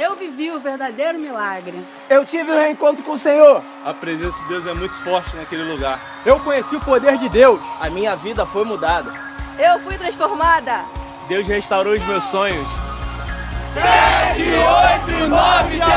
Eu vivi o verdadeiro milagre. Eu tive um reencontro com o Senhor. A presença de Deus é muito forte naquele lugar. Eu conheci o poder de Deus. A minha vida foi mudada. Eu fui transformada. Deus restaurou os meus sonhos. 7, 8 9, 9